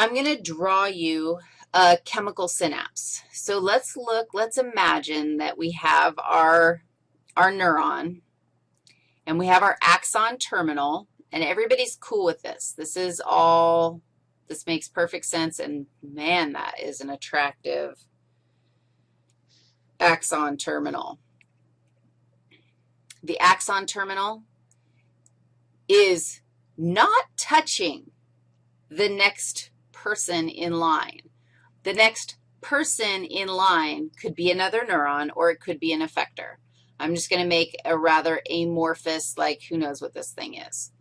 I'm going to draw you a chemical synapse. So let's look, let's imagine that we have our, our neuron, and we have our axon terminal, and everybody's cool with this. This is all, this makes perfect sense, and man, that is an attractive axon terminal. The axon terminal is not touching the next person in line. The next person in line could be another neuron or it could be an effector. I'm just going to make a rather amorphous, like who knows what this thing is.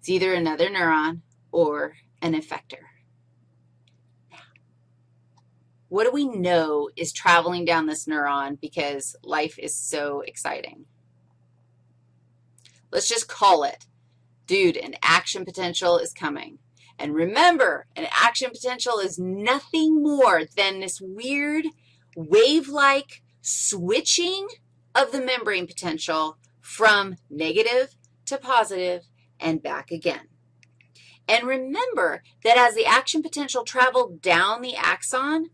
It's either another neuron or an effector. What do we know is traveling down this neuron because life is so exciting? Let's just call it, dude, an action potential is coming. And remember, an action potential is nothing more than this weird wave-like switching of the membrane potential from negative to positive and back again. And remember that as the action potential traveled down the axon,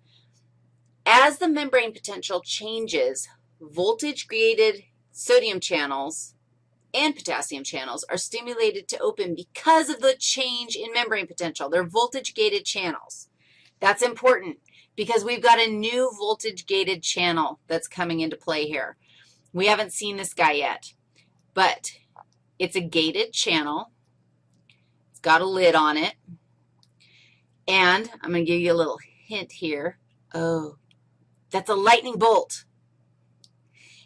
as the membrane potential changes, voltage-gated sodium channels and potassium channels are stimulated to open because of the change in membrane potential. They're voltage-gated channels. That's important because we've got a new voltage-gated channel that's coming into play here. We haven't seen this guy yet, but it's a gated channel. It's got a lid on it. And I'm going to give you a little hint here. Oh, that's a lightning bolt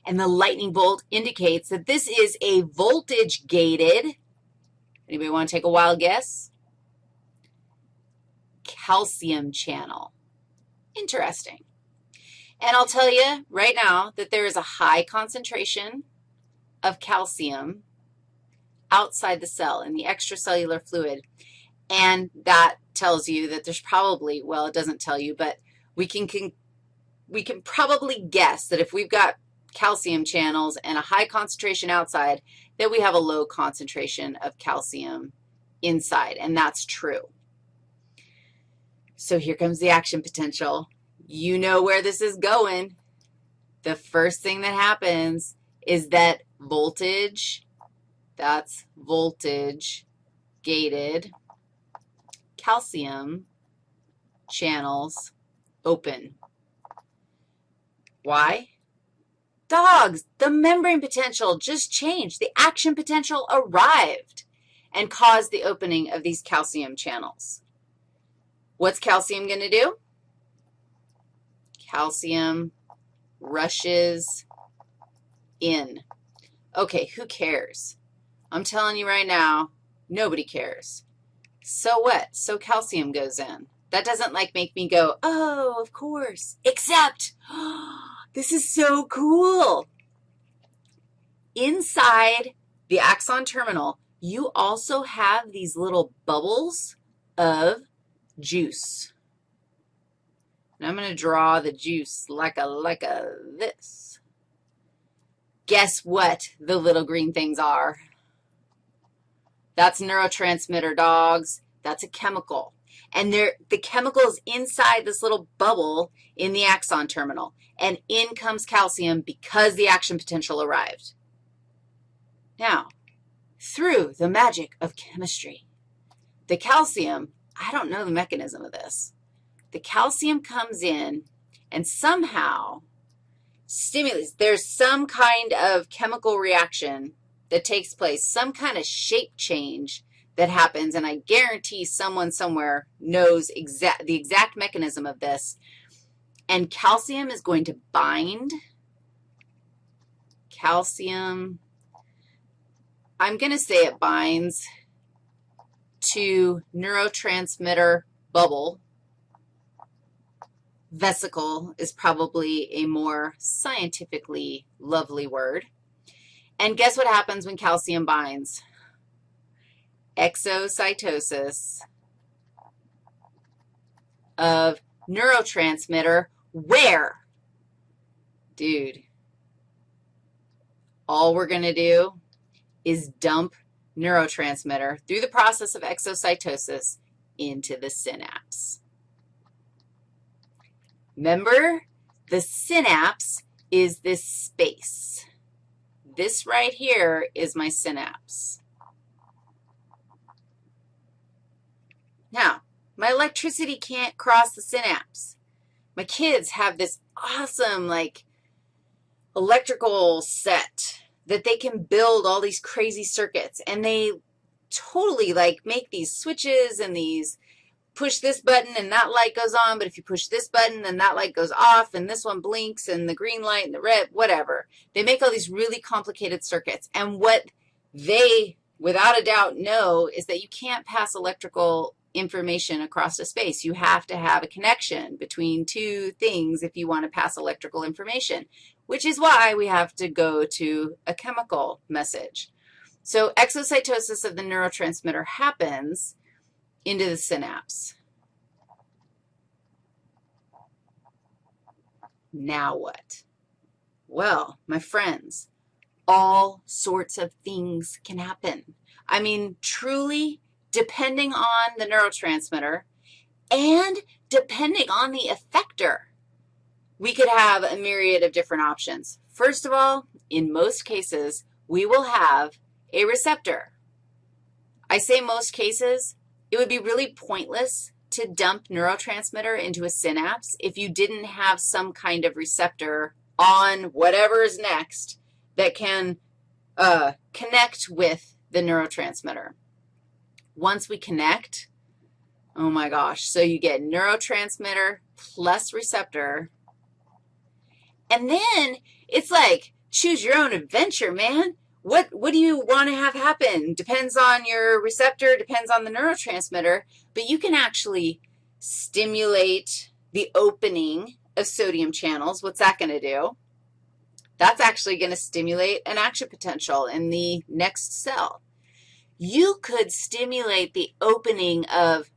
and the lightning bolt indicates that this is a voltage-gated, anybody want to take a wild guess? Calcium channel. Interesting. And I'll tell you right now that there is a high concentration of calcium outside the cell in the extracellular fluid, and that tells you that there's probably, well, it doesn't tell you, but we can, can we can probably guess that if we've got calcium channels and a high concentration outside, that we have a low concentration of calcium inside, and that's true. So here comes the action potential. You know where this is going. The first thing that happens is that voltage, that's voltage gated calcium channels open. Why? Dogs, the membrane potential just changed. The action potential arrived and caused the opening of these calcium channels. What's calcium going to do? Calcium rushes in. Okay, who cares? I'm telling you right now, nobody cares. So what? So calcium goes in. That doesn't like make me go, oh, of course, except, This is so cool. Inside the axon terminal, you also have these little bubbles of juice. And I'm going to draw the juice like a, like a this. Guess what the little green things are? That's neurotransmitter, dogs. That's a chemical. And there, the chemical is inside this little bubble in the axon terminal, and in comes calcium because the action potential arrived. Now, through the magic of chemistry, the calcium, I don't know the mechanism of this. The calcium comes in and somehow stimulates. There's some kind of chemical reaction that takes place, some kind of shape change that happens, and I guarantee someone somewhere knows exact, the exact mechanism of this. And calcium is going to bind calcium. I'm going to say it binds to neurotransmitter bubble. Vesicle is probably a more scientifically lovely word. And guess what happens when calcium binds? Exocytosis of neurotransmitter where? Dude, all we're going to do is dump neurotransmitter through the process of exocytosis into the synapse. Remember, the synapse is this space. This right here is my synapse. Now, my electricity can't cross the synapse. My kids have this awesome, like, electrical set that they can build all these crazy circuits, and they totally, like, make these switches and these push this button and that light goes on, but if you push this button, then that light goes off, and this one blinks, and the green light and the red, whatever. They make all these really complicated circuits, and what they, without a doubt, know is that you can't pass electrical information across a space. You have to have a connection between two things if you want to pass electrical information, which is why we have to go to a chemical message. So exocytosis of the neurotransmitter happens into the synapse. Now what? Well, my friends, all sorts of things can happen. I mean, truly, depending on the neurotransmitter and depending on the effector, we could have a myriad of different options. First of all, in most cases, we will have a receptor. I say most cases it would be really pointless to dump neurotransmitter into a synapse if you didn't have some kind of receptor on whatever is next that can uh, connect with the neurotransmitter. Once we connect, oh my gosh, so you get neurotransmitter plus receptor, and then it's like choose your own adventure, man what, what do you want to have happen? Depends on your receptor, depends on the neurotransmitter, but you can actually stimulate the opening of sodium channels. What's that going to do? That's actually going to stimulate an action potential in the next cell. You could stimulate the opening of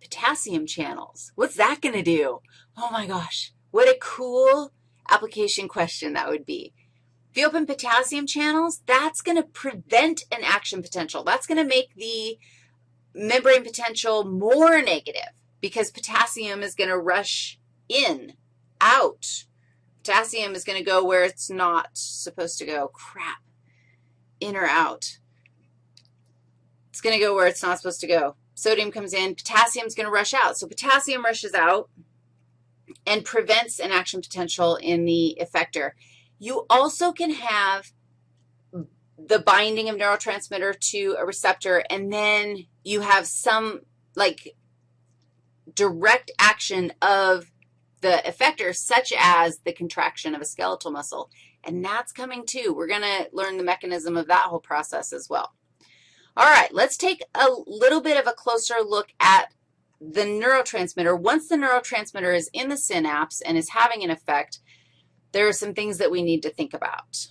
potassium channels. What's that going to do? Oh, my gosh, what a cool application question that would be. If you open potassium channels, that's going to prevent an action potential. That's going to make the membrane potential more negative because potassium is going to rush in, out. Potassium is going to go where it's not supposed to go. Crap. In or out. It's going to go where it's not supposed to go. Sodium comes in. Potassium is going to rush out. So potassium rushes out and prevents an action potential in the effector. You also can have the binding of neurotransmitter to a receptor, and then you have some, like, direct action of the effector, such as the contraction of a skeletal muscle. And that's coming too. We're going to learn the mechanism of that whole process as well. All right, let's take a little bit of a closer look at the neurotransmitter. Once the neurotransmitter is in the synapse and is having an effect, there are some things that we need to think about.